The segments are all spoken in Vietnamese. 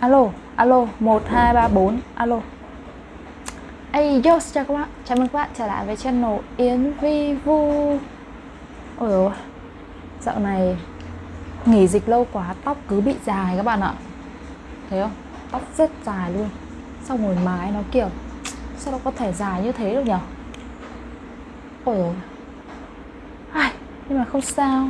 Alo, alo, 1, 2, 3, 4, alo. Ây, yo, chào các bạn. Chào mừng các bạn trở lại với channel Yến Vi Vu. Ôi dồi Dạo này Nghỉ dịch lâu quá, tóc cứ bị dài các bạn ạ. Thấy không? Tóc rất dài luôn. Xong rồi mái nó kiểu Sao nó có thể dài như thế được nhỉ? Ôi dồi Ai, Nhưng mà không sao.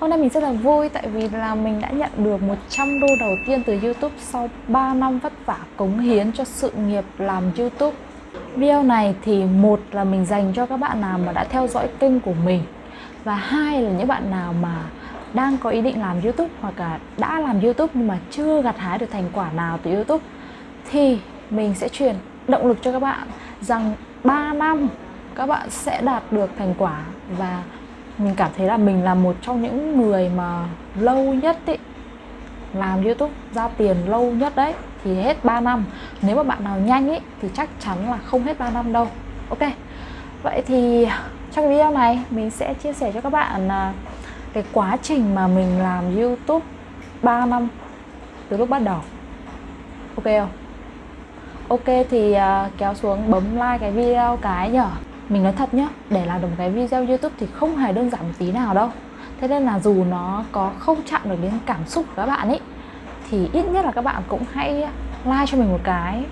Hôm nay mình rất là vui tại vì là mình đã nhận được 100 đô đầu tiên từ YouTube sau 3 năm vất vả cống hiến cho sự nghiệp làm YouTube. Video này thì một là mình dành cho các bạn nào mà đã theo dõi kênh của mình và hai là những bạn nào mà đang có ý định làm YouTube hoặc là đã làm YouTube nhưng mà chưa gặt hái được thành quả nào từ YouTube thì mình sẽ truyền động lực cho các bạn rằng 3 năm các bạn sẽ đạt được thành quả và mình cảm thấy là mình là một trong những người mà lâu nhất ý, làm youtube ra tiền lâu nhất đấy thì hết 3 năm. Nếu mà bạn nào nhanh ý, thì chắc chắn là không hết 3 năm đâu. Ok. Vậy thì trong video này mình sẽ chia sẻ cho các bạn à, cái quá trình mà mình làm youtube 3 năm từ lúc bắt đầu. Ok không? Ok thì à, kéo xuống bấm like cái video cái nhở? Mình nói thật nhá, để làm được một cái video youtube thì không hề đơn giản một tí nào đâu. Thế nên là dù nó có không chạm được đến cảm xúc của các bạn ấy, thì ít nhất là các bạn cũng hãy like cho mình một cái,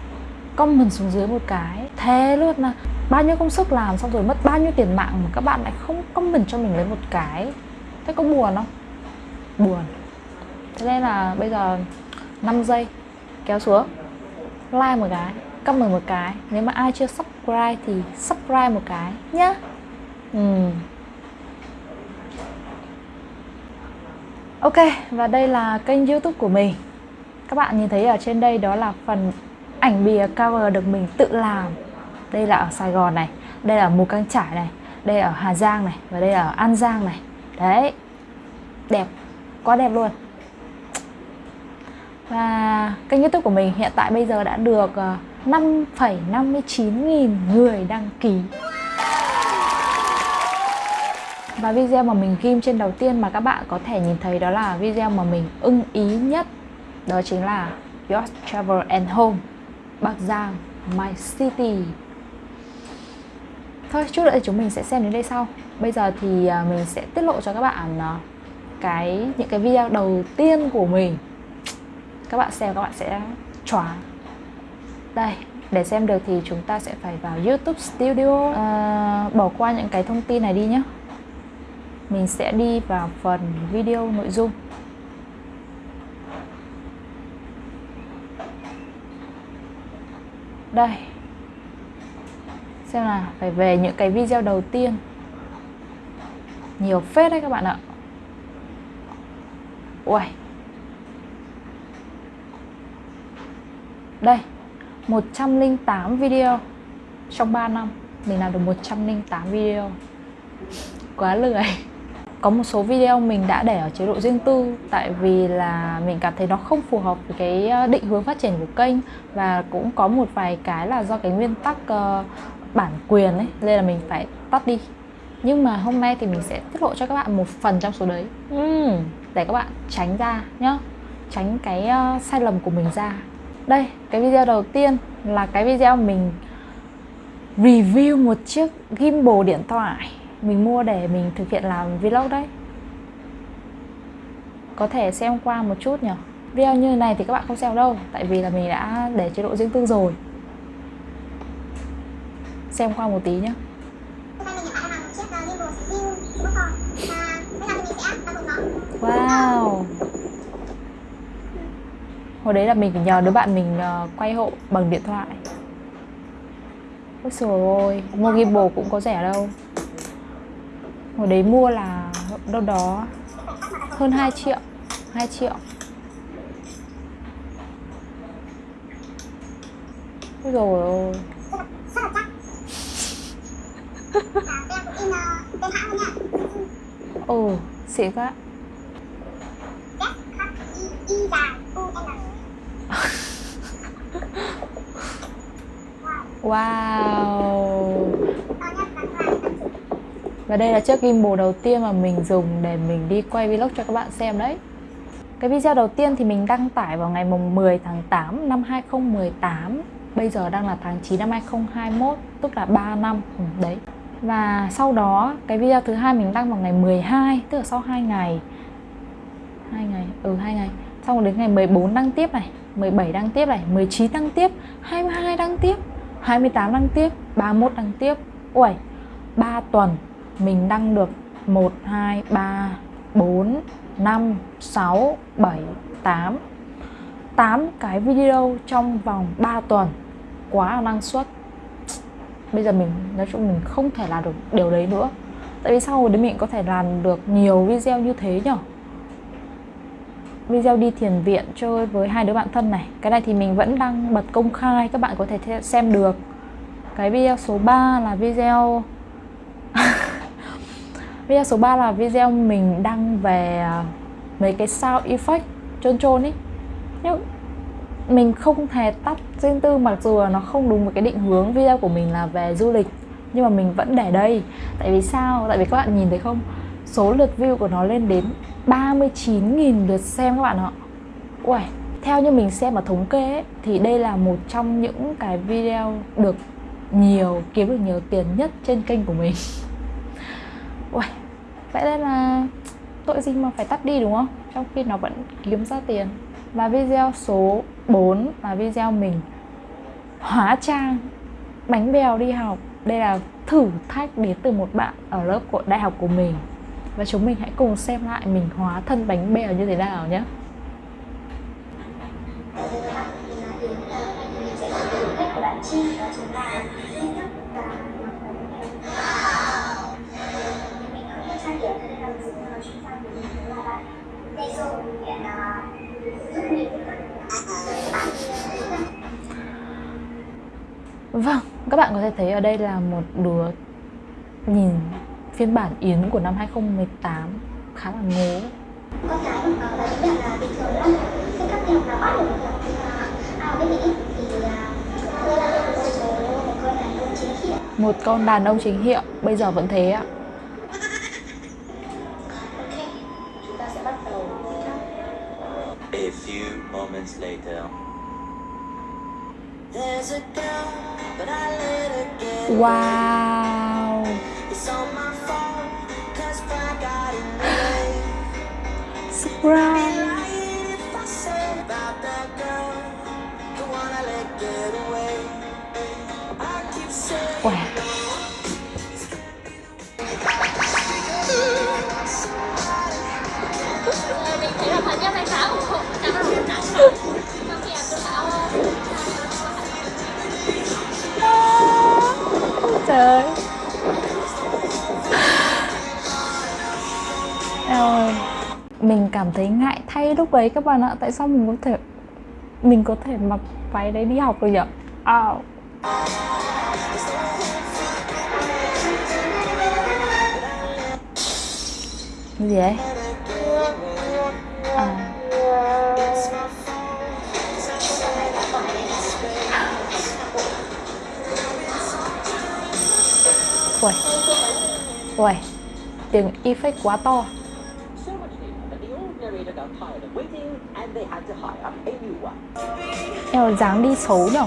comment xuống dưới một cái thế luôn là bao nhiêu công sức làm xong rồi mất bao nhiêu tiền mạng mà các bạn lại không comment cho mình lấy một cái. Thế có buồn không? Buồn. Thế nên là bây giờ 5 giây, kéo xuống, like một cái comment một cái. Nếu mà ai chưa subscribe thì subscribe một cái nhá. Ừ. ok và đây là kênh youtube của mình. Các bạn nhìn thấy ở trên đây đó là phần ảnh bìa cover được mình tự làm. Đây là ở Sài Gòn này đây là ở Mù Căng Trải này đây là ở Hà Giang này và đây là ở An Giang này. Đấy. Đẹp quá đẹp luôn. Và kênh youtube của mình hiện tại bây giờ đã được uh, 5,59 nghìn người đăng ký. Và video mà mình ghim trên đầu tiên mà các bạn có thể nhìn thấy đó là video mà mình ưng ý nhất Đó chính là Your Travel and Home Bắc Giang, My City. Thôi chút nữa thì chúng mình sẽ xem đến đây sau. Bây giờ thì à, mình sẽ tiết lộ cho các bạn à, cái những cái video đầu tiên của mình. Các bạn xem các bạn sẽ choáng đây để xem được thì chúng ta sẽ phải vào YouTube Studio. À, bỏ qua những cái thông tin này đi nhé. Mình sẽ đi vào phần video nội dung. Đây. Xem là phải về những cái video đầu tiên. Nhiều phết đấy các bạn ạ. Ui đây. 108 video trong 3 năm. Mình làm được 108 video. Quá lười. Có một số video mình đã để ở chế độ riêng tư tại vì là mình cảm thấy nó không phù hợp với cái ờ, định hướng phát triển của kênh và cũng có một vài cái là do cái nguyên tắc uh, bản quyền ấy nên là mình phải tắt đi. Nhưng mà hôm nay thì mình sẽ tiết lộ cho các bạn một phần trong số đấy. Uhm, để các bạn tránh ra nhá. Tránh cái uh, sai lầm của mình ra đây, cái video đầu tiên là cái video mình review một chiếc gimbal điện thoại Mình mua để mình thực hiện làm vlog đấy. Có thể xem qua một chút nhỉ? Video như này thì các bạn không xem đâu Tại vì là mình đã để chế độ riêng tư rồi. Xem qua một tí nhé Wow hồi đấy là mình phải nhờ đứa bạn mình ờ, quay hộ bằng điện thoại. Ôi trời ơi, mua gimbal cũng có rẻ đâu. Hồi đấy mua là đâu đó hơn 2 triệu 2 triệu. Ôi rồi ôi ồ xịn quá. Wow. Và đây là chiếc gimbal đầu tiên mà mình dùng để mình đi quay vlog cho các bạn xem đấy. Cái video đầu tiên thì mình đăng tải vào ngày mùng 10 tháng 8 năm 2018 Bây giờ đang là tháng 9 năm 2021 Tức là 3 năm. Ừ, Đấy. Và sau đó cái video thứ hai mình đăng vào ngày 12 Tức là sau 2 ngày. 2 ngày, ừ 2 ngày. Xong rồi đến ngày 14 đăng tiếp này. 17 đăng tiếp này, 19 đăng tiếp 22 đăng tiếp 28 đăng tiếp, 31 đăng tiếp. Ui, 3 tuần mình đăng được 1, 2, 3, 4, 5, 6, 7, 8 8 cái video trong vòng 3 tuần Quá là năng suất. Bây giờ mình nói chung mình không thể làm được điều đấy nữa. Tại vì sau đấy mình có thể làm được nhiều video như thế nhở? Video đi thiền viện chơi với hai đứa bạn thân này. Cái này thì mình vẫn đang bật công khai, Các bạn có thể xem được. Cái video số 3 là video Video số 3 là video mình đăng về à, mấy cái sound effect trơn trôn ấy Nhưng mình không hề tắt riêng tư, mặc dù là nó không đúng với cái định hướng video của mình là về du lịch, nhưng mà mình vẫn để đây. Tại vì sao? Tại vì các bạn nhìn thấy không? Số lượt view của nó lên đến 39.000 lượt xem các bạn ạ. Uầy, theo như mình xem ở thống kê ấy, thì đây là một trong những cái video được nhiều kiếm được nhiều tiền nhất trên kênh của mình. Uầy, vậy nên là tội gì mà phải tắt đi đúng không? Trong khi nó vẫn kiếm ra tiền. Và video số 4 là video mình hóa trang bánh bèo đi học. Đây là thử thách đến từ một bạn ở lớp của đại học của mình và chúng mình hãy cùng xem lại mình hóa thân bánh bèo như thế nào nhé. Vâng, các bạn có thể thấy ở đây là một đứa nhìn phiên bản Yến của năm 2018 khá là ngố. Con cái của nó là những bạn là bình thường lắm. Khi các em là bắt được ở bên Mỹ thì tôi là một con đàn ông chính hiệu. Một con đàn ông chính hiệu, bây giờ vẫn thế ạ. A few moments later. Wow. Surprise. Wow. trời ơi mình cảm thấy ngại thay lúc đấy các bạn ạ. Tại sao mình có thể, mình có thể mặc váy đấy đi học được nhỉ? Oh. gì ấy à Ui Ui Tiếng effect quá to. Eo dáng đi xấu nhở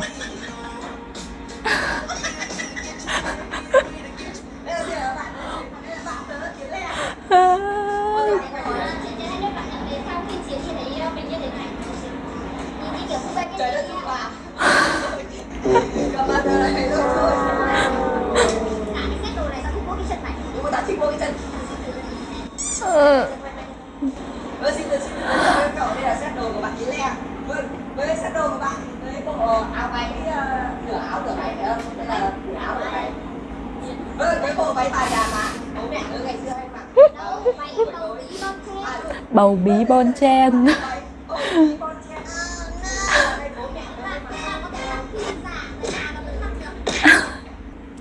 ừ. Vâng, xin được xin được cậu đây là set đồ của bạn Yến Lê Vâng, với set đồ của bạn Đấy, bộ áo váy, nửa áo nửa váy phải không? Đây là nửa áo nửa váy Vâng, cái bộ váy tài đàn mà Bố mẹ ở ngày xưa hay mặc Bầu bí bon chen.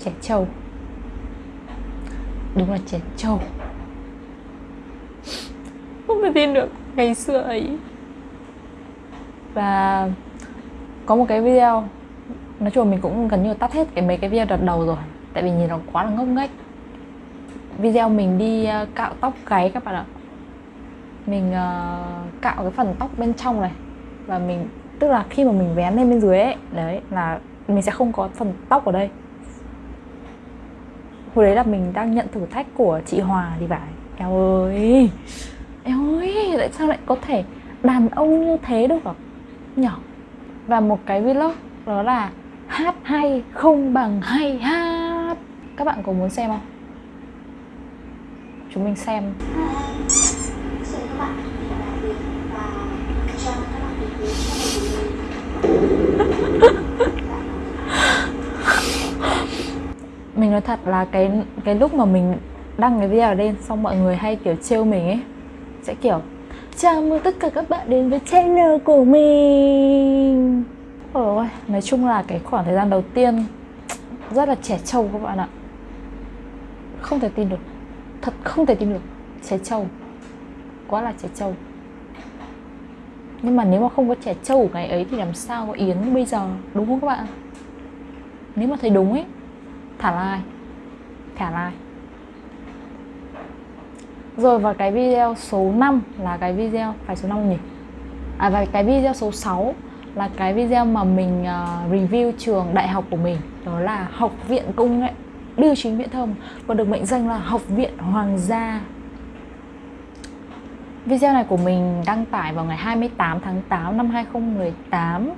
Trẻ trâu. Đúng là trẻ trâu. Không thể tin được ngày xưa ấy. Và có một cái video, nói chung mình cũng gần như tắt hết cái mấy cái video đợt đầu rồi, tại vì nhìn nó quá là ngốc nghếch. Video mình đi ờ, cạo tóc gáy các bạn ạ mình uh, cạo cái phần tóc bên trong này. Và mình tức là khi mà mình vén lên bên dưới ấy đấy là mình sẽ không có phần tóc ở đây. Hồi đấy là mình đang nhận thử thách của chị Hòa thì phải eo ơi eo ơi tại sao lại có thể đàn ông như thế được hả nhỏ. Và một cái vlog đó là hát hay không bằng hay hát. Các bạn có muốn xem không? Chúng mình xem Xin các bạn là việc và cho các bạn ý kiến cho mình mình nói thật là cái cái lúc mà mình đăng cái video lên xong mọi người hay kiểu trêu mình ấy, sẽ kiểu, chào mừng tất cả các bạn đến với channel của mình. Ôi, nói chung là cái khoảng thời gian đầu tiên rất là trẻ trâu các bạn ạ. Không thể tin được, thật không thể tin được, trẻ trâu, quá là trẻ trâu. Nhưng mà nếu mà không có trẻ trâu của ngày ấy thì làm sao có yến bây giờ, đúng không các bạn? Nếu mà thấy đúng ấy thả like. Thả like. Rồi và cái video số 5 là cái video phải số 5 nhỉ? À và cái video số 6 là cái video mà mình uh, review trường đại học của mình. Đó là học viện công nghệ bưu chính viễn thông còn được mệnh danh là học viện hoàng gia. Video này của mình đăng tải vào ngày 28 tháng 8 năm 2018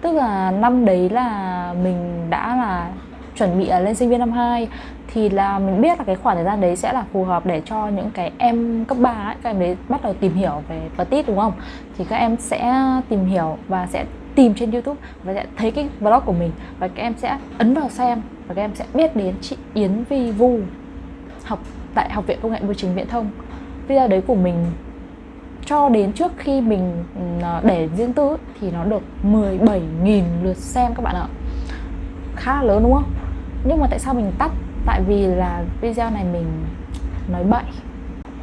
Tức là năm đấy là mình đã là chuẩn bị à, lên sinh viên năm 2 thì là mình biết là cái khoảng thời gian đấy sẽ là phù hợp để cho những cái em cấp 3 ấy, các em đấy bắt đầu tìm hiểu về petit đúng không? Thì các em sẽ tìm hiểu và sẽ tìm trên YouTube và sẽ thấy cái vlog của mình và các em sẽ ấn vào xem và các em sẽ biết đến chị Yến Vi Vu học tại Học viện Công nghệ Bưu chính Viễn thông. Video đấy của mình cho đến trước khi mình à, để riêng tư thì nó được 17.000 lượt xem các bạn ạ khá là lớn đúng không nhưng mà tại sao mình tắt? Tại vì là video này mình nói bậy.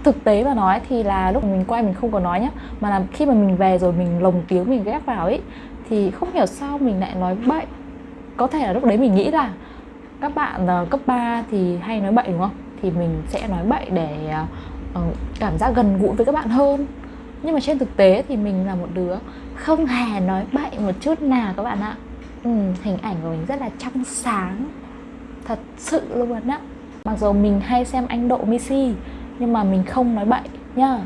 Thực tế mà nói thì là lúc mình quay mình không có nói nhá mà là khi mà mình về rồi mình lồng tiếng mình ghép vào ấy thì không hiểu sao mình lại nói bậy. Có thể là lúc đấy mình nghĩ là các bạn uh, cấp 3 thì hay nói bậy đúng không? Thì mình sẽ nói bậy để uh, cảm giác gần gũi với các bạn hơn. Nhưng mà trên thực tế thì mình là một đứa không hề nói bậy một chút nào các bạn ạ. Ừ, hình ảnh của mình rất là trong sáng thật sự luôn á. Mặc dù mình hay xem anh độ Missy nhưng mà mình không nói bậy nhá.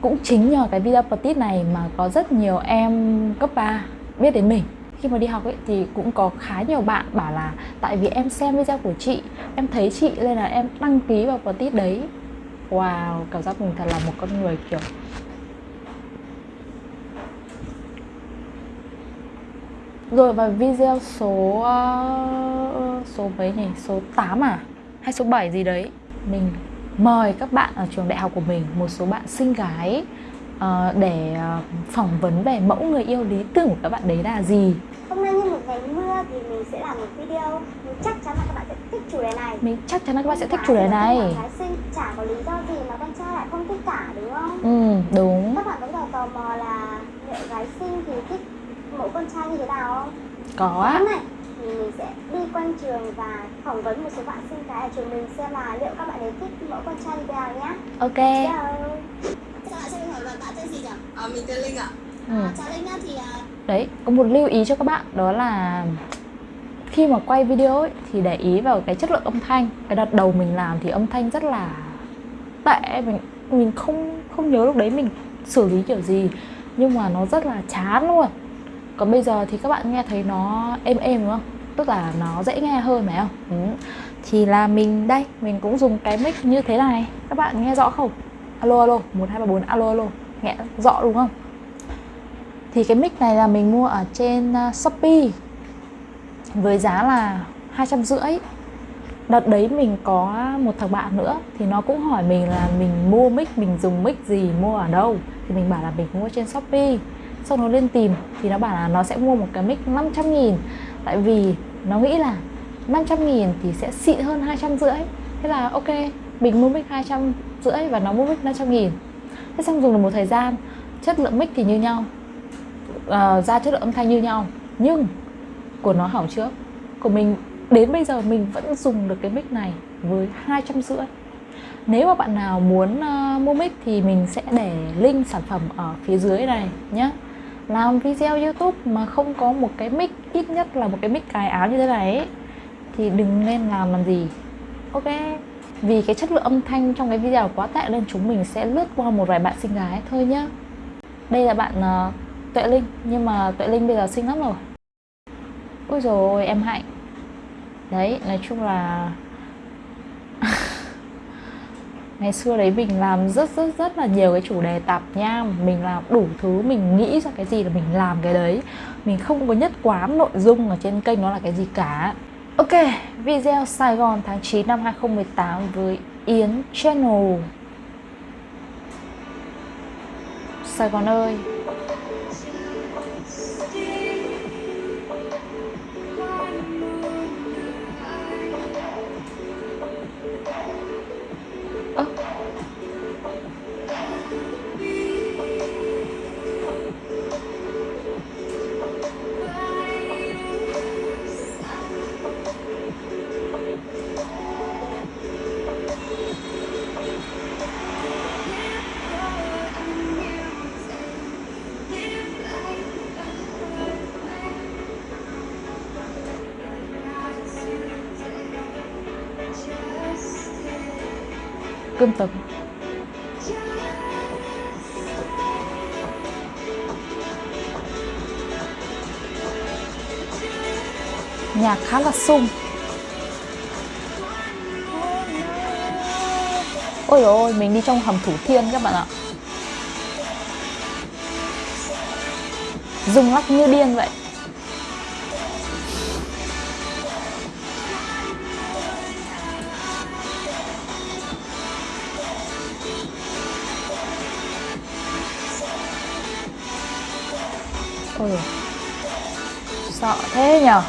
Cũng chính nhờ cái video petit này mà có rất nhiều em cấp 3 biết đến mình. Khi mà đi học ấy thì cũng có khá nhiều bạn bảo là tại vì em xem video của chị em thấy chị nên là em đăng ký vào petit đấy. Wow cảm giác mình thật là một con người kiểu. Rồi và video số uh, số mấy nhỉ? Số 8 à? Hay số 7 gì đấy Mình mời các bạn ở trường đại học của mình Một số bạn xinh gái uh, Để uh, phỏng vấn về mẫu người yêu lý tưởng của các bạn đấy là gì Hôm nay như một ngày mưa thì mình sẽ làm một video Mình chắc chắn là các bạn sẽ thích chủ đề này Mình chắc chắn là các bạn sẽ thích chủ đề này Gái sinh chả có lý do gì mà con trai lại không thích cả đúng không? Ừ đúng Các bạn vẫn còn tò mò là liệu gái sinh thì thích mẫu con trai như thế nào không? Có á này thì mình sẽ đi quanh trường và phỏng vấn một số bạn sinh cái ở trường mình xem là liệu các bạn ấy thích mẫu con trai như thế nào nhé. Ok Chào. Chào bạn, cho mình hỏi bạn tên gì nhỉ? À, mình tên Linh ạ. ừ. À, chào Linh nhá, thì à, Đấy, có một lưu ý cho các bạn đó là khi mà quay video ấy, thì để ý vào cái chất lượng âm thanh. Cái đợt đầu mình làm thì âm thanh rất là tệ, mình mình không không nhớ lúc đấy mình xử lý kiểu gì nhưng mà nó rất là chán luôn. Còn bây giờ thì các bạn nghe thấy nó êm êm đúng không? Tức là nó dễ nghe hơn phải không? Ừ. Thì là mình đây, mình cũng dùng cái mic như thế này. Các bạn nghe rõ không? Alo alo, 1 2 3 4 alo alo. Nghe rõ đúng không? Thì cái mic này là mình mua ở trên à, Shopee với giá là hai trăm rưỡi Đợt đấy mình có một thằng bạn nữa thì nó cũng hỏi mình là mình mua mic, mình dùng mic gì, mua ở đâu Thì mình bảo là mình mua trên Shopee Sau nó lên tìm thì nó bảo là nó sẽ mua một cái mic 500 nghìn Tại vì nó nghĩ là 500 nghìn thì sẽ xịn hơn 200 rưỡi. Thế là ok, mình mua mic 200 rưỡi và nó mua mic 500 nghìn. Thế xong dùng được một thời gian Chất lượng mic thì như nhau. Uh, ra chất lượng âm thanh như nhau. Nhưng của nó hỏng trước. Của mình đến bây giờ mình vẫn dùng được cái mic này với hai trăm rưỡi. Nếu mà bạn nào muốn uh, mua mic thì mình sẽ để link sản phẩm ở phía dưới này nhé làm video youtube mà không có một cái mic ít nhất là một cái mic cài áo như thế này ấy, thì đừng nên làm làm gì. Ok? Vì cái chất lượng âm thanh trong cái video quá tệ nên chúng mình sẽ lướt qua một vài bạn xinh gái thôi nhá. Đây là bạn uh, tuệ linh nhưng mà tuệ linh bây giờ xinh lắm rồi. Ôi rồi em hạnh. Đấy nói chung là ngày xưa đấy mình làm rất rất rất là nhiều cái chủ đề tạp nham. Mình làm đủ thứ, mình nghĩ ra cái gì là mình làm cái đấy. Mình không có nhất quán nội dung ở trên kênh nó là cái gì cả. Ok, video Sài Gòn tháng 9 năm 2018 với Yến Channel. Sài Gòn ơi. Cơm tấm nhạc khá là sung ôi ôi, mình đi trong hầm thủ thiên các bạn ạ. Rung lắc như điên vậy. Thế nhờ?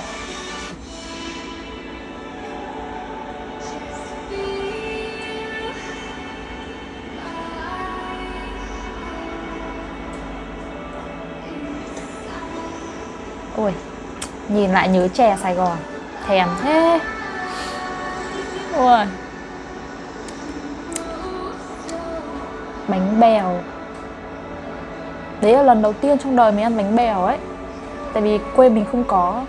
Ôi, Nhìn lại nhớ chè Sài Gòn, Thèm thế. Ôi. Bánh bèo. Đấy là lần đầu tiên trong đời mình ăn bánh bèo ấy. Tại vì quê mình không có.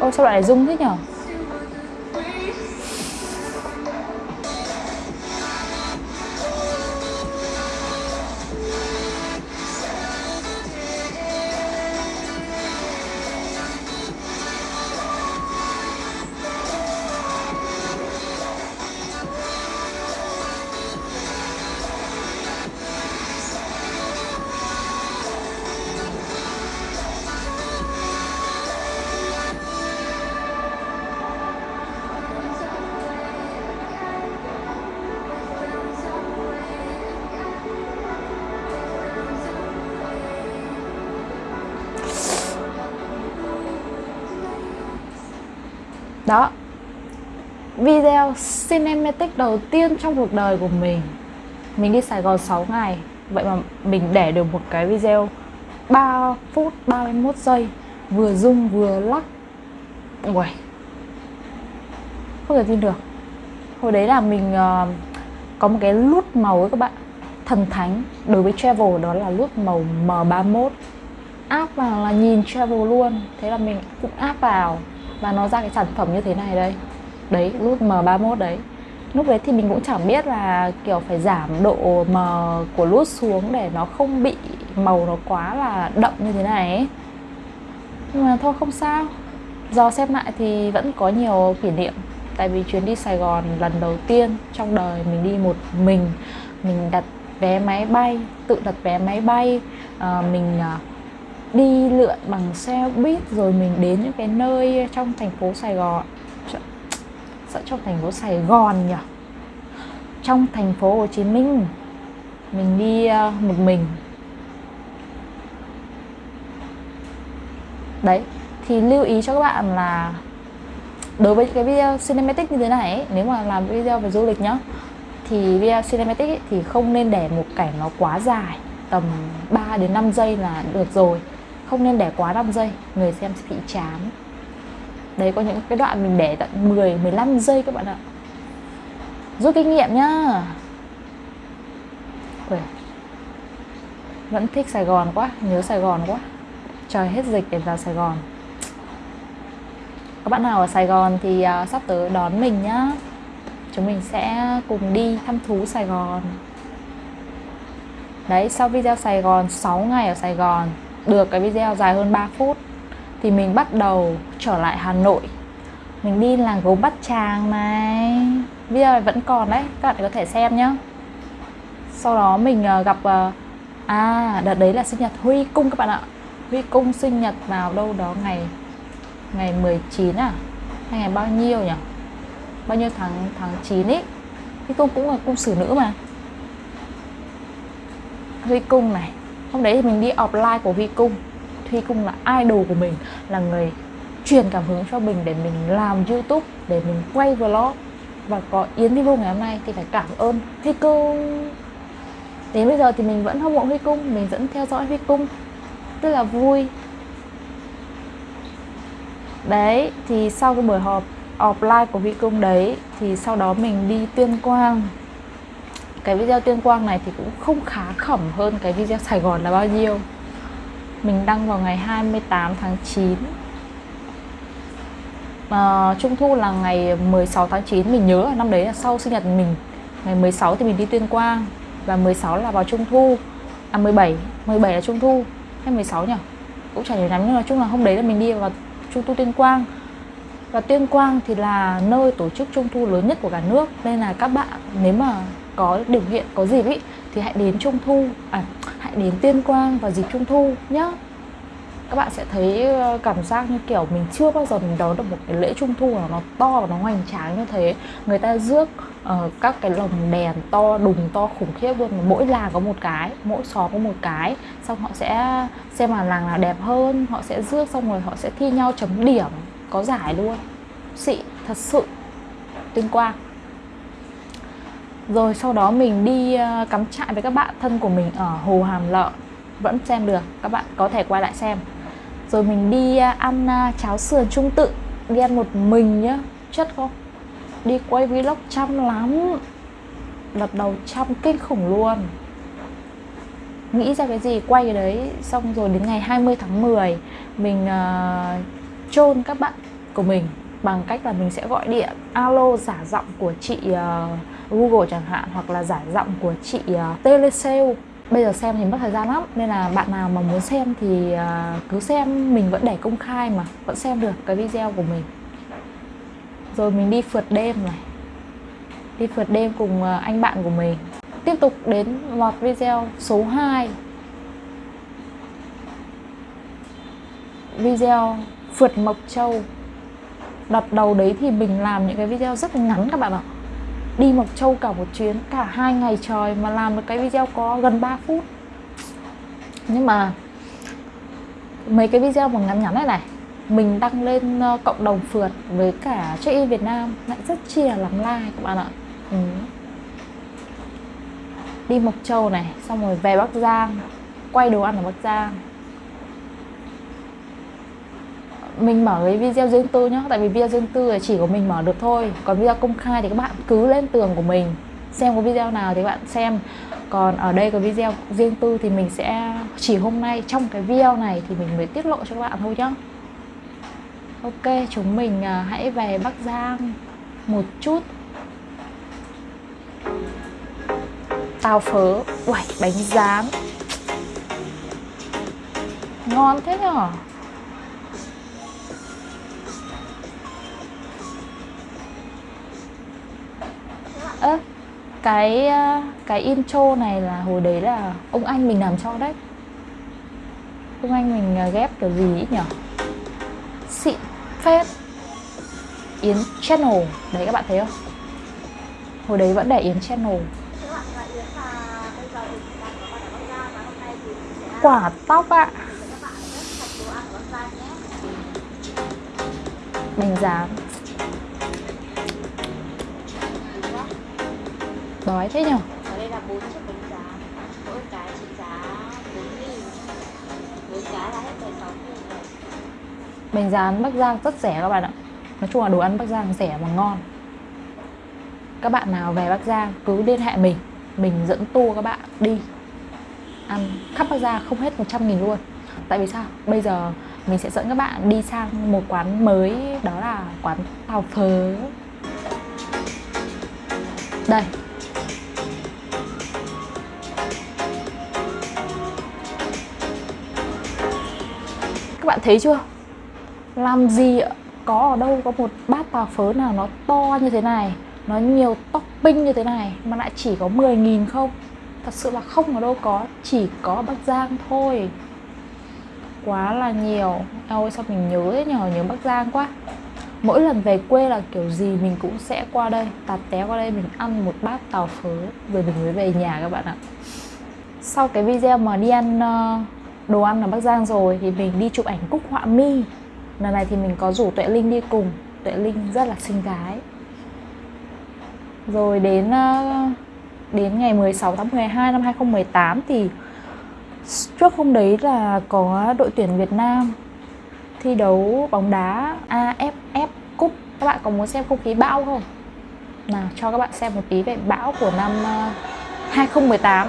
Ôi sao lại dung rung thế nhở? Cinematic đầu tiên trong cuộc đời của mình. Mình đi Sài Gòn 6 ngày. Vậy mà mình để được một cái video 3 phút 31 giây vừa rung vừa lắc. Ui Không thể tin được. Hồi đấy là mình uh, có một cái lút màu ấy các bạn. Thần thánh. Đối với travel đó là lút màu M31 Áp vào là nhìn travel luôn. Thế là mình cũng áp vào. Và nó ra cái sản phẩm như thế này đây đấy nút M31 đấy. Lúc đấy thì mình cũng chẳng biết là kiểu phải giảm độ mờ của nút xuống để nó không bị màu nó quá là đậm như thế này ấy. nhưng mà thôi không sao. Do xem lại thì vẫn có nhiều kỷ niệm. Tại vì chuyến đi Sài Gòn lần đầu tiên trong đời mình đi một mình mình đặt vé máy bay tự đặt vé máy bay à, mình à, đi lượn bằng xe buýt rồi mình đến những cái nơi trong thành phố Sài Gòn sợ trong thành phố Sài Gòn nhỉ? Trong thành phố Hồ Chí Minh mình đi ờ, một mình. Đấy thì lưu ý cho các bạn là đối với cái video cinematic như thế này ấy, nếu mà làm video về du lịch nhá thì video cinematic ấy, thì không nên để một cảnh nó quá dài tầm 3 đến 5 giây là được rồi. Không nên để quá 5 giây người xem sẽ bị chán đấy có những cái đoạn mình để tận 10 15 giây các bạn ạ. Rút kinh nghiệm nhá. Ui. vẫn thích Sài Gòn quá nhớ Sài Gòn quá. Trời hết dịch để vào Sài Gòn. Các bạn nào ở Sài Gòn thì uh, sắp tới đón mình nhá. Chúng mình sẽ cùng đi thăm thú Sài Gòn. Đấy sau video Sài Gòn 6 ngày ở Sài Gòn. Được cái video dài hơn 3 phút thì mình bắt đầu trở lại Hà Nội. Mình đi làng gốm Bát Tràng này. Bây giờ vẫn còn đấy, các bạn có thể xem nhá. Sau đó mình ờ, gặp ờ, à đợt đấy là sinh nhật Huy Cung các bạn ạ. Huy Cung sinh nhật vào đâu đó ngày ngày 19 à? Hay ngày bao nhiêu nhỉ? Bao nhiêu tháng tháng 9 ấy Huy Cung cũng là cung xử nữ mà. Huy Cung này. Hôm đấy thì mình đi offline của Huy Cung. Thuy Cung là idol của mình, là người truyền cảm hứng cho mình để mình làm YouTube, để mình quay vlog. Và có Yến Vivo ngày hôm nay thì phải cảm ơn Huy Cung. Đến bây giờ thì mình vẫn hâm mộ Huy Cung, mình vẫn theo dõi Huy Cung. Rất là vui. Đấy, thì sau cái buổi họp offline của Huy Cung đấy, thì sau đó mình đi Tuyên Quang. Cái video Tuyên Quang này thì cũng không khá khẩm hơn cái video Sài Gòn là bao nhiêu mình đăng vào ngày 28 tháng 9 à, ờ, Trung thu là ngày 16 tháng 9 Mình nhớ là năm đấy là sau sinh nhật mình. Ngày 16 thì mình đi Tuyên Quang Và 16 là vào Trung thu. À 17, 17 là Trung thu. Hay 16 nhỉ? Cũng chả nhớ lắm Nhưng nói chung là hôm đấy là mình đi vào Trung thu Tuyên Quang. Và Tuyên Quang thì là nơi tổ chức Trung thu lớn nhất của cả nước. Nên là các bạn nếu mà có điều kiện, có dịp ý Thì hãy đến Trung thu À hãy đến Tuyên Quang vào dịp Trung thu nhé, các bạn sẽ thấy ờ, cảm giác như kiểu mình chưa bao giờ mình đón được một cái lễ trung thu nào nó to và nó hoành tráng như thế. Người ta rước uh, các cái lồng đèn to đùng to khủng khiếp luôn. Mỗi làng có một cái mỗi xóm có một cái. Xong họ sẽ xem là làng nào đẹp hơn họ sẽ rước xong rồi họ sẽ thi nhau chấm điểm có giải luôn. Xị thật sự. Tuyên quang rồi sau đó mình đi ờ, cắm trại với các bạn thân của mình ở hồ hàm Lợ vẫn xem được các bạn có thể quay lại xem. Rồi mình đi ờ, ăn ờ, cháo sườn trung tự. Đi ăn một mình nhá chất không? Đi quay vlog chăm lắm. Lật đầu chăm kinh khủng luôn. Nghĩ ra cái gì quay cái đấy xong rồi đến ngày 20 tháng 10 mình uh, chôn các bạn của mình bằng cách là mình sẽ gọi điện alo giả giọng của chị uh, Google chẳng hạn hoặc là giải giọng của chị uh, Telesale. Bây giờ xem thì mất thời gian lắm nên là bạn nào mà muốn xem thì uh, cứ xem mình vẫn để công khai mà vẫn xem được cái video của mình. Rồi mình đi phượt đêm này. Đi phượt đêm cùng uh, anh bạn của mình. Tiếp tục đến loạt video số 2 video phượt Mộc Châu. Đợt đầu đấy thì mình làm những cái video rất ngắn các bạn ạ đi Mộc Châu cả một chuyến, cả hai ngày trời mà làm một cái video có gần 3 phút. Nhưng mà mấy cái video mà ngắn ngắn này này, mình đăng lên ờ, cộng đồng phượt với cả check in Việt Nam lại rất chia lắm like các bạn ạ. Ừ. đi Mộc Châu này, xong rồi về Bắc Giang, quay đồ ăn ở Bắc Giang. Mình mở cái video riêng tư nhá, tại vì video riêng tư là chỉ có mình mở được thôi. Còn video công khai thì các bạn cứ lên tường của mình, xem có video nào thì các bạn xem. Còn ở đây có video riêng tư thì mình sẽ, chỉ hôm nay trong cái video này thì mình mới tiết lộ cho các bạn thôi nhá. Ok, chúng mình à, hãy về bắc giang một chút. Tàu phớ, uầy, bánh rán. Ngon thế nhở? Ơ à, cái cái intro này là hồi đấy là ông anh mình làm cho đấy. Ông anh mình ờ, ghép kiểu gì ấy nhở? Xịn phết. Yến Channel Đấy các bạn thấy không? Hồi đấy vẫn để Yến Channel. Quả tóc ạ. À. Bánh rán Đói thế nhở? Ở đây là 4 chiếc bánh giá. Mỗi cái trị giá 4 nghìn. 4 cái là hết 16 nghìn Bánh rán Bắc Giang rất rẻ các bạn ạ. Nói chung là đồ ăn Bắc Giang rẻ mà ngon. Các bạn nào về Bắc Giang cứ liên hệ mình. Mình dẫn tour các bạn đi. Ăn khắp Bắc Giang không hết 100 nghìn luôn. Tại vì sao? Bây giờ mình sẽ dẫn các bạn đi sang một quán mới đó là quán tàu phớ. Đây các bạn thấy chưa? Làm gì có ở đâu có một bát tàu phớ nào nó to như thế này nó nhiều topping như thế này mà lại chỉ có 10.000 không? Thật sự là không ở đâu có chỉ có Bắc Giang thôi. Quá là nhiều. Ôi sao mình nhớ thế nhờ? Nhớ Bắc Giang quá. Mỗi lần về quê là kiểu gì mình cũng sẽ qua đây tạt té qua đây mình ăn một bát tàu phớ rồi mình mới về nhà các bạn ạ. Sau cái video mà đi ăn uh, đồ ăn ở Bắc Giang rồi thì mình đi chụp ảnh cúc họa mi. Lần này thì mình có rủ Tuệ Linh đi cùng. Tuệ Linh rất là xinh gái. Rồi đến ờ, đến ngày 16 tháng 12 năm 2018 thì trước hôm đấy là có đội tuyển Việt Nam thi đấu bóng đá AFF Cup. Các bạn có muốn xem không khí bão không? Nào, cho các bạn xem một tí về bão của năm ờ, 2018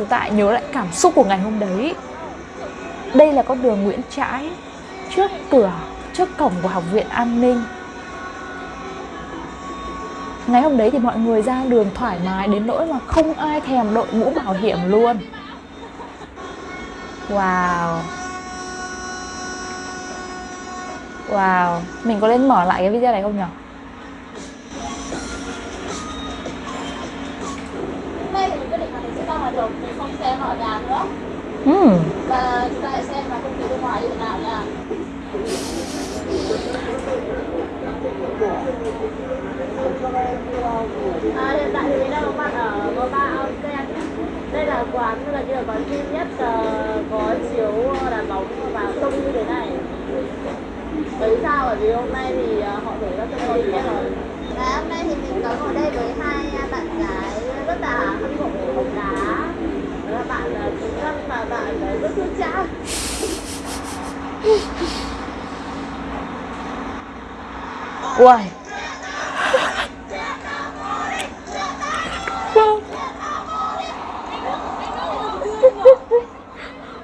Chúng ta hãy nhớ lại cảm xúc của ngày hôm đấy. Đây là con đường Nguyễn Trãi Trước cửa, trước cổng của Học viện An ninh. Ngày hôm đấy thì mọi người ra đường thoải mái đến nỗi mà không ai thèm đội mũ bảo hiểm luôn. Wow. Wow. Mình có nên mở lại cái video này không nhỉ? Hôm nay mình quyết định là mình sẽ ra ngoài đường, mình không xem ở nhà nữa. Hmm. Và chúng ta xem là không khí bên ngoài như thế nào nha À, hiện tại thì mình đang có mặt ở Mô Ba Ken Đây là quán là như là quán duy nhất uh, có chiếu đá bóng và sông như thế này Bởi sao? Bởi vì hôm nay thì uh, họ đổi ra sân chơi nhất rồi Và hôm nay thì mình có ngồi đây với hai bạn gái rất là hâm mộ bóng đá bạn là Trung Tâm và bạn là rất thương cha Ui Ôi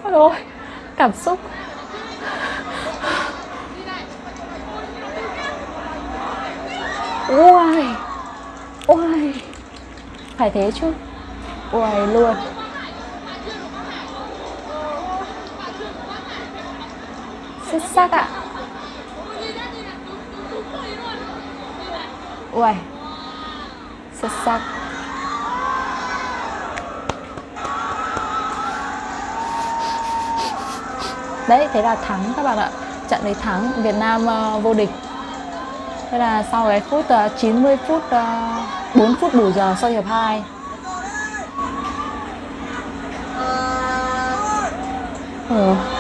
ôi Cảm xúc. Ui Ui Phải thế chứ. Ui luôn Xuất sắc ạ Uầy Xuất sắc. Đấy, thế là thắng các bạn ạ. Trận đấy thắng, Việt Nam uh, vô địch. Thế là sau cái phút ờ, uh, 90 phút, ờ, uh, 4 phút bù giờ sau hiệp 2 Ừ.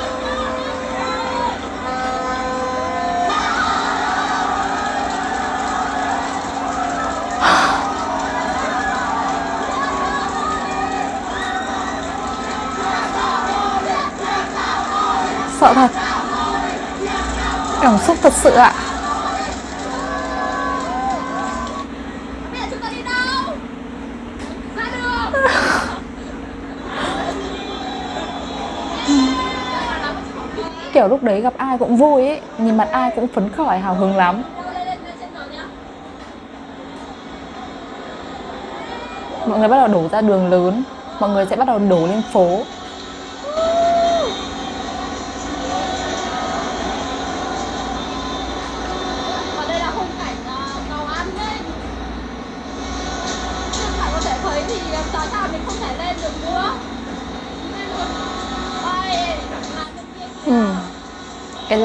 Sợ thật. Cảm xúc thật sự ạ. Kiểu lúc đấy gặp ai cũng vui ấy, Nhìn mặt ai cũng phấn khởi, hào hứng lắm. Mọi người bắt đầu đổ ra đường lớn, Mọi người sẽ bắt đầu đổ lên phố.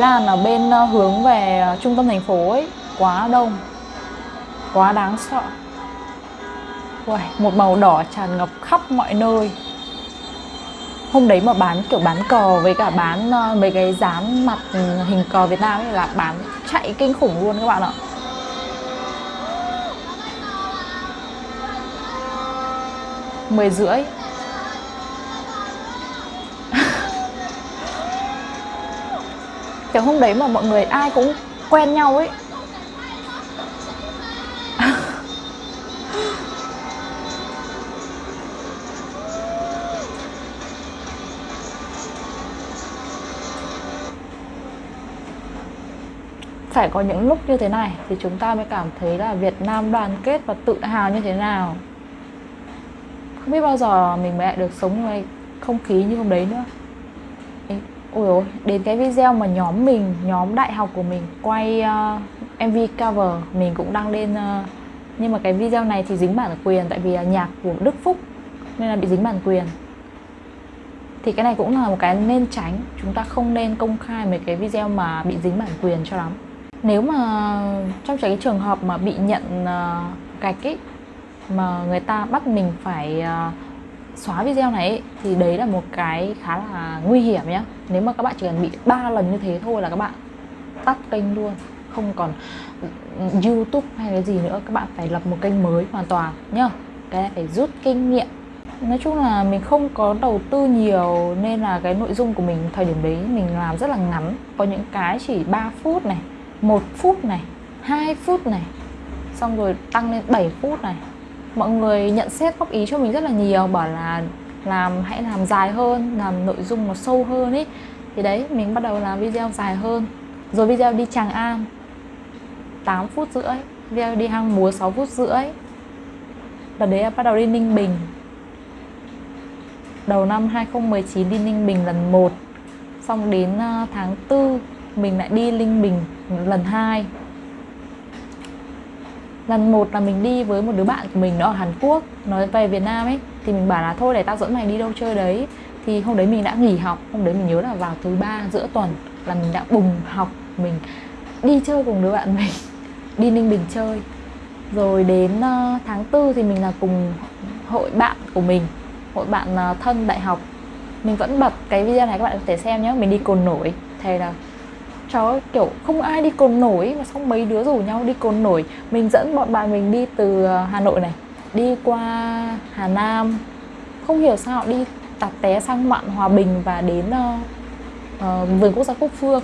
Làn ở bên ờ, hướng về ờ, trung tâm thành phố ấy. Quá đông. Quá đáng sợ. Uầy, Một màu đỏ tràn ngập khắp mọi nơi. Hôm đấy mà bán kiểu bán cờ với cả bán ờ, mấy cái dán mặt hình cờ Việt Nam ấy là bán chạy kinh khủng luôn các bạn ạ. Mười rưỡi. cái hôm đấy mà mọi người ai cũng quen nhau ấy. Phải có những lúc như thế này thì chúng ta mới cảm thấy là Việt Nam đoàn kết và tự hào như thế nào. Không biết bao giờ mình mẹ được sống trong không khí như hôm đấy nữa ôi ôi đến cái video mà nhóm mình nhóm đại học của mình quay ờ, uh, mv cover mình cũng đăng lên uh, nhưng mà cái video này thì dính bản quyền tại vì là nhạc của đức phúc nên là bị dính bản quyền. Thì cái này cũng là một cái nên tránh chúng ta không nên công khai mấy cái video mà bị dính bản quyền cho lắm. Nếu mà trong cái trường hợp mà bị nhận uh, gạch ấy mà người ta bắt mình phải uh, xóa video này ấy, thì đấy là một cái khá là nguy hiểm nhé nếu mà các bạn chỉ cần bị ba lần như thế thôi là các bạn tắt kênh luôn. Không còn ừ, youtube hay cái gì nữa, các bạn phải lập một kênh mới hoàn toàn nhá. Cái này phải rút kinh nghiệm. Nói chung là mình không có đầu tư nhiều nên là cái nội dung của mình thời điểm đấy mình làm rất là ngắn. Có những cái chỉ 3 phút này, một phút này 2 phút này, xong rồi tăng lên 7 phút này. Mọi người nhận xét góp ý cho mình rất là nhiều, bảo là làm, hãy làm dài hơn, làm nội dung nó sâu hơn ấy thì đấy, mình bắt đầu làm video dài hơn. Rồi video đi Tràng An 8 phút rưỡi. Video đi hang múa 6 phút rưỡi. Và đấy là bắt đầu đi Ninh Bình. Đầu năm 2019 đi Ninh Bình lần 1 xong đến ờ, tháng 4 mình lại đi Ninh Bình lần 2 lần một là mình đi với một đứa bạn của mình nó ở Hàn Quốc nó về Việt Nam ấy thì mình bảo là thôi để tao dẫn mày đi đâu chơi đấy. Thì hôm đấy mình đã nghỉ học hôm đấy mình nhớ là vào thứ ba giữa tuần là mình đã bùng học mình đi chơi cùng đứa bạn mình đi Ninh Bình chơi. Rồi đến uh, tháng 4 thì mình là cùng hội bạn của mình hội bạn uh, thân đại học. Mình vẫn bật cái video này các bạn có thể xem nhé mình đi cồn nổi. Thầy là chó kiểu không ai đi cồn nổi mà xong mấy đứa rủ nhau đi cồn nổi. Mình dẫn bọn bạn mình đi từ ờ, hà nội này đi qua hà nam. Không hiểu sao đi tạt té sang mạn hòa bình và đến uh, uh, vườn quốc gia Cúc phương.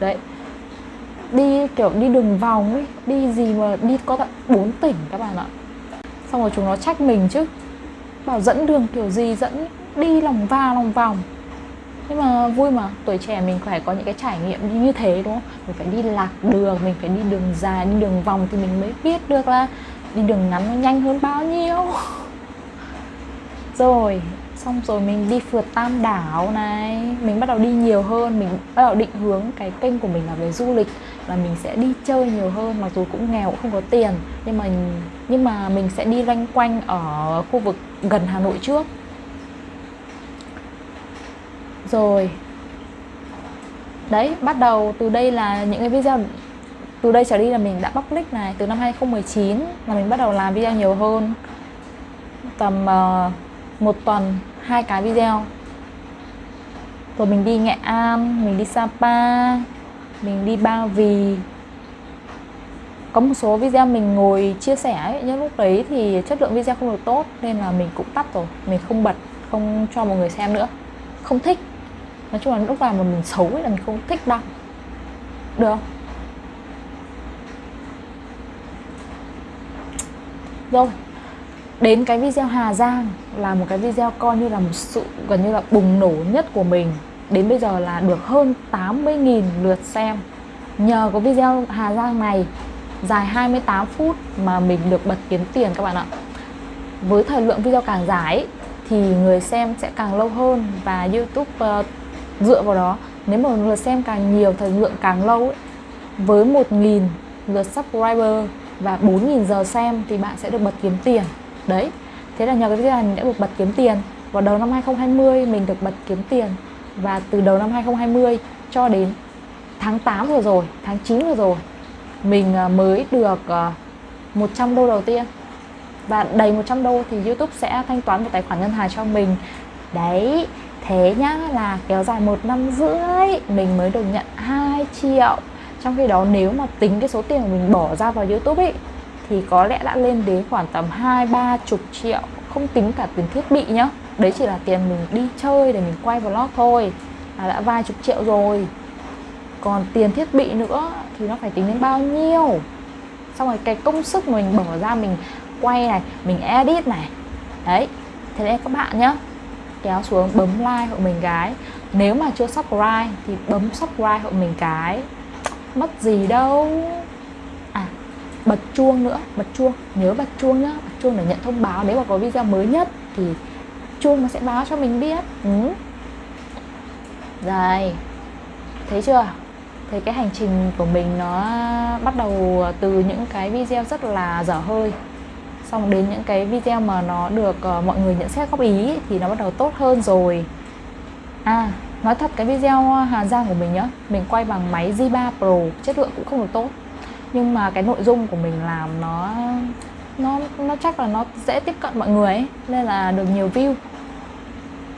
Đấy. Đi kiểu đi đường vòng ấy đi gì mà đi có tận 4 tỉnh các bạn ạ. Xong rồi chúng nó trách mình chứ. Bảo dẫn đường kiểu gì dẫn đi lòng va lòng vòng. Nhưng mà vui mà tuổi trẻ mình phải có những cái trải nghiệm như thế đúng không? Mình phải đi lạc đường mình phải đi đường dài đi đường vòng thì mình mới biết được là đi đường ngắn nó nhanh hơn bao nhiêu? Rồi, xong rồi mình đi phượt tam đảo này. Mình bắt đầu đi nhiều hơn, mình bắt đầu định hướng cái kênh của mình là về du lịch, là mình sẽ đi chơi nhiều hơn, mặc dù cũng nghèo cũng không có tiền. Nhưng mà nhưng mà mình sẽ đi loanh quanh ở khu vực gần hà nội trước. Rồi, đấy, bắt đầu từ đây là những cái video từ đây trở đi là mình đã public này từ năm 2019 là mình bắt đầu làm video nhiều hơn. Tầm uh, một tuần hai cái video. Rồi mình đi Nghệ An mình đi Sapa mình đi Ba Vì. Có một số video mình ngồi chia sẻ ấy, nhưng lúc đấy thì chất lượng video không được tốt nên là mình cũng tắt rồi. Mình không bật không cho mọi người xem nữa. Không thích. Nói chung là lúc nào mà mình xấu ấy là mình không thích đâu. Được không? Rồi đến cái video Hà Giang là một cái video coi như là một sự gần như là bùng nổ nhất của mình. Đến bây giờ là được hơn 80.000 lượt xem. Nhờ có video Hà Giang này dài 28 phút mà mình được bật kiếm tiền các bạn ạ. Với thời lượng video càng dài thì người xem sẽ càng lâu hơn và YouTube uh, dựa vào đó nếu mà lượt xem càng nhiều thời lượng càng lâu ấy, với 1.000 lượt subscriber và 4.000 giờ xem thì bạn sẽ được bật kiếm tiền. Đấy, thế là nhờ cái video này mình đã được bật kiếm tiền. Vào đầu năm 2020 mình được bật kiếm tiền. Và từ đầu năm 2020 cho đến tháng 8 vừa rồi, tháng 9 vừa rồi, mình à, mới được à, 100 đô đầu tiên. Và đầy 100 đô thì YouTube sẽ thanh toán một tài khoản ngân hàng cho mình. Đấy, thế nhá, là kéo dài một năm rưỡi, mình mới được nhận 2 triệu trong khi đó nếu mà tính cái số tiền của mình bỏ ra vào youtube ấy thì có lẽ đã lên đến khoảng tầm hai, ba chục triệu, không tính cả tiền thiết bị nhá. Đấy chỉ là tiền mình đi chơi để mình quay vlog thôi, là đã vài chục triệu rồi. Còn tiền thiết bị nữa thì nó phải tính đến bao nhiêu? Xong rồi cái công sức mình bỏ ra mình quay này, mình edit này. Đấy, thế nên các bạn nhá, kéo xuống bấm like hộ mình cái. Nếu mà chưa subscribe thì bấm subscribe hộ mình cái mất gì đâu. À bật chuông nữa bật chuông nhớ bật chuông nhá. Bật chuông để nhận thông báo. Nếu mà có video mới nhất thì chuông nó sẽ báo cho mình biết. Ừ. rồi Thấy chưa? Thấy cái hành trình của mình nó bắt đầu từ những cái video rất là dở hơi. Xong đến những cái video mà nó được uh, mọi người nhận xét góp ý thì nó bắt đầu tốt hơn rồi. À, nói thật cái video ờ, Hà Giang của mình nhá Mình quay bằng máy Z3 Pro, chất lượng cũng không được tốt. Nhưng mà cái nội dung của mình làm nó nó nó chắc là nó dễ tiếp cận mọi người ấy nên là được nhiều view.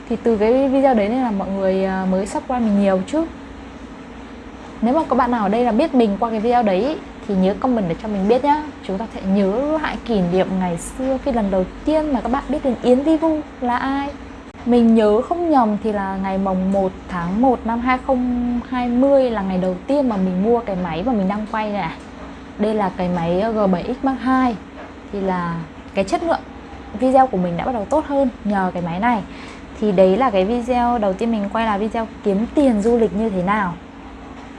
Thì từ cái video đấy nên là mọi người ờ, mới subscribe mình nhiều chứ. Nếu mà có bạn nào ở đây là biết mình qua cái video đấy thì nhớ comment để cho mình biết nhá. Chúng ta sẽ nhớ lại kỷ niệm ngày xưa khi lần đầu tiên mà các bạn biết đến Yến Vi Vu là ai mình nhớ không nhầm thì là ngày mồng 1 tháng 1 năm 2020 là ngày đầu tiên mà mình mua cái máy mà mình đang quay này à. đây là cái máy ờ, G7X Mark II thì là cái chất lượng video của mình đã bắt đầu tốt hơn nhờ cái máy này. Thì đấy là cái video đầu tiên mình quay là video kiếm tiền du lịch như thế nào.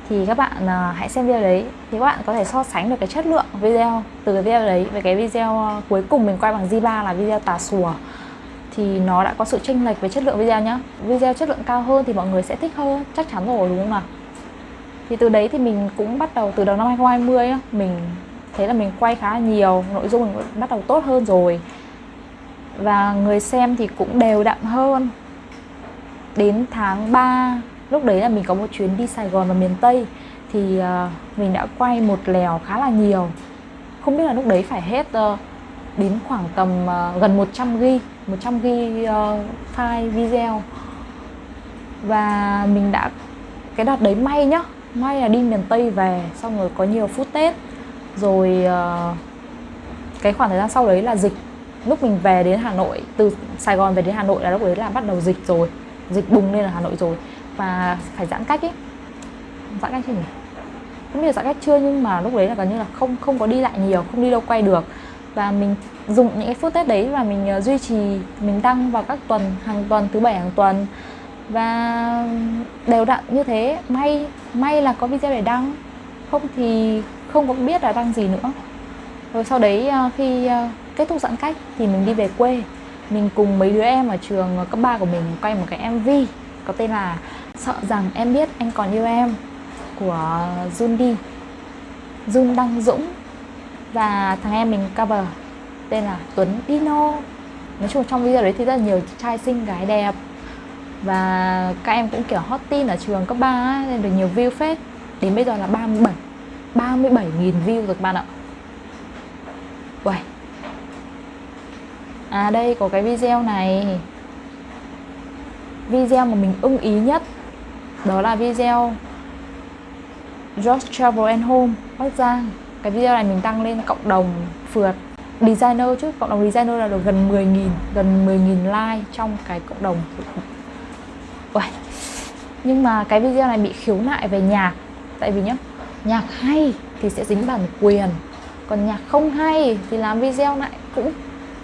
Thì các bạn ờ, hãy xem video đấy thì các bạn có thể so sánh được cái chất lượng video, từ cái video đấy với cái video ờ, cuối cùng mình quay bằng Z3 là video tà sùa thì nó đã có sự chênh lệch về chất lượng video nhá. Video chất lượng cao hơn thì mọi người sẽ thích hơn chắc chắn rồi đúng không nào? Thì từ đấy thì mình cũng bắt đầu từ đầu năm 2020 á, mình thấy là mình quay khá là nhiều nội dung mình bắt đầu tốt hơn rồi. Và người xem thì cũng đều đặn hơn. Đến tháng 3 lúc đấy là mình có một chuyến đi Sài Gòn và miền Tây thì ờ, mình đã quay một lèo khá là nhiều. Không biết là lúc đấy phải hết ờ, đến khoảng tầm uh, gần 100 g 100 g uh, file video. Và mình đã cái đợt đấy may nhá may là đi miền Tây về xong rồi có nhiều phút Tết. Rồi uh, cái khoảng thời gian sau đấy là dịch. Lúc mình về đến Hà Nội từ Sài Gòn về đến Hà Nội là lúc đấy là bắt đầu dịch rồi. Dịch bùng lên ở Hà Nội rồi. Và phải giãn cách ấy giãn cách chứ nhỉ? Không biết giãn cách chưa nhưng mà lúc đấy là gần như là không không có đi lại nhiều không đi đâu quay được và mình dùng những cái phút tết đấy và mình uh, duy trì mình đăng vào các tuần hàng tuần thứ bảy hàng tuần. Và đều đặn như thế. May may là có video để đăng. Không thì không có biết là đăng gì nữa. Rồi sau đấy uh, khi uh, kết thúc giãn cách thì mình đi về quê. Mình cùng mấy đứa em ở trường cấp 3 của mình quay một cái MV có tên là Sợ rằng em biết anh còn yêu em của Jun Đi. Jun Đăng Dũng và thằng em mình cover tên là Tuấn Dino nói chung trong video đấy thì rất là nhiều trai xinh gái đẹp. Và các em cũng kiểu hot tin ở trường cấp 3 nên được nhiều view phết. Đến bây giờ là 37 37 nghìn view rồi các bạn ạ. Uầy, À đây có cái video này. Video mà mình ưng ý nhất Đó là video George Travel and Home. Bắc Giang cái video này mình đăng lên cộng đồng phượt Designer chứ, cộng đồng designer là được gần 10.000 Gần 10.000 like trong cái cộng đồng. Uầy. Nhưng mà cái video này bị khiếu nại về nhạc. Tại vì nhá, nhạc hay thì sẽ dính bản quyền. Còn nhạc không hay thì làm video lại cũng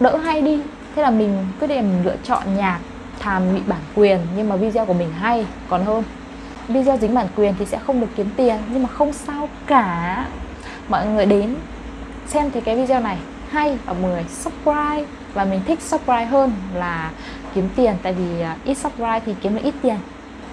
đỡ hay đi. Thế là mình quyết định mình lựa chọn nhạc thàm bị bản quyền nhưng mà video của mình hay. Còn hơn video dính bản quyền thì sẽ không được kiếm tiền nhưng mà không sao cả mọi người đến xem thì cái video này hay ở 10 subscribe. Và mình thích subscribe hơn là kiếm tiền tại vì à, ít subscribe thì kiếm được ít tiền.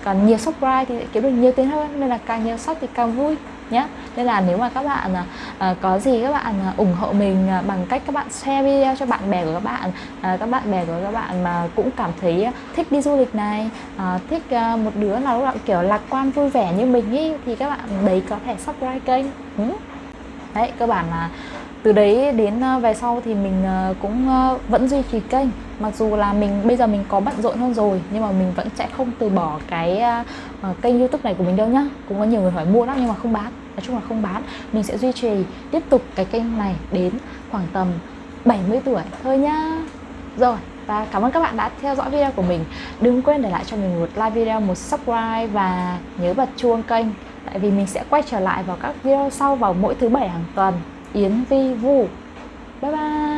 Còn nhiều subscribe thì kiếm được nhiều tiền hơn nên là càng nhiều sub thì càng vui nhé nên là nếu mà các bạn uh, có gì các bạn uh, ủng hộ mình uh, bằng cách các bạn share video cho bạn bè của các bạn uh, các bạn bè của các bạn mà cũng cảm thấy thích đi du lịch này uh, thích uh, một đứa nào đó kiểu lạc quan vui vẻ như mình ý thì các bạn đấy có thể subscribe kênh. Ừ đấy cơ bản là từ đấy đến ờ, về sau thì mình ờ, cũng ờ, vẫn duy trì kênh. Mặc dù là mình bây giờ mình có bận rộn hơn rồi nhưng mà mình vẫn sẽ không từ bỏ cái uh, kênh youtube này của mình đâu nhá. Cũng có nhiều người hỏi mua lắm nhưng mà không bán. Nói chung là không bán. Mình sẽ duy trì tiếp tục cái kênh này đến khoảng tầm 70 tuổi thôi nhá. Rồi và cảm ơn các bạn đã theo dõi video của mình. Đừng quên để lại cho mình một like video một subscribe và nhớ bật chuông kênh tại vì mình sẽ quay trở lại vào các video sau vào mỗi thứ bảy hàng tuần. Yến Vi Vu. Bye bye.